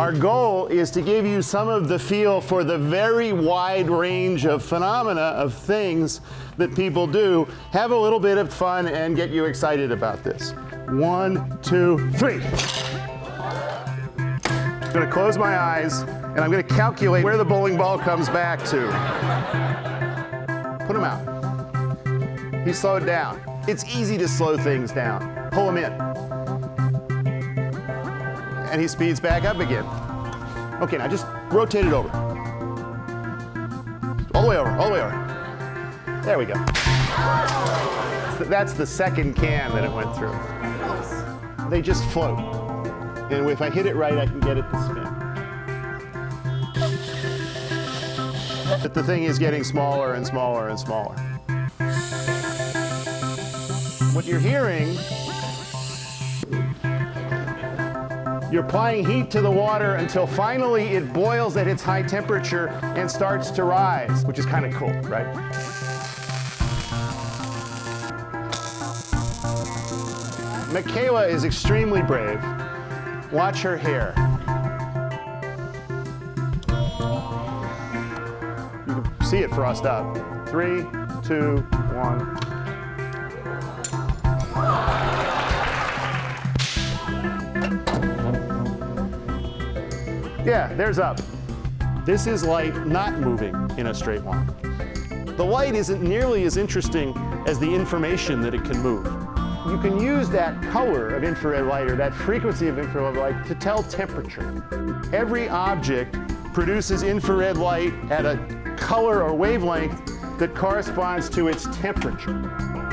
Our goal is to give you some of the feel for the very wide range of phenomena of things that people do. Have a little bit of fun and get you excited about this. One, two, three. I'm gonna close my eyes and I'm gonna calculate where the bowling ball comes back to. Put him out. He slowed down. It's easy to slow things down. Pull him in. And he speeds back up again. Okay, now just rotate it over. All the way over, all the way over. There we go. That's the second can that it went through. They just float. And if I hit it right, I can get it to spin. But the thing is getting smaller and smaller and smaller. What you're hearing, you're applying heat to the water until finally it boils at its high temperature and starts to rise, which is kind of cool, right? Michaela is extremely brave. Watch her hair. You can see it frost up. Three, two, one. Yeah, there's up. This is light not moving in a straight line. The light isn't nearly as interesting as the information that it can move. You can use that color of infrared light or that frequency of infrared light to tell temperature. Every object produces infrared light at a color or wavelength that corresponds to its temperature.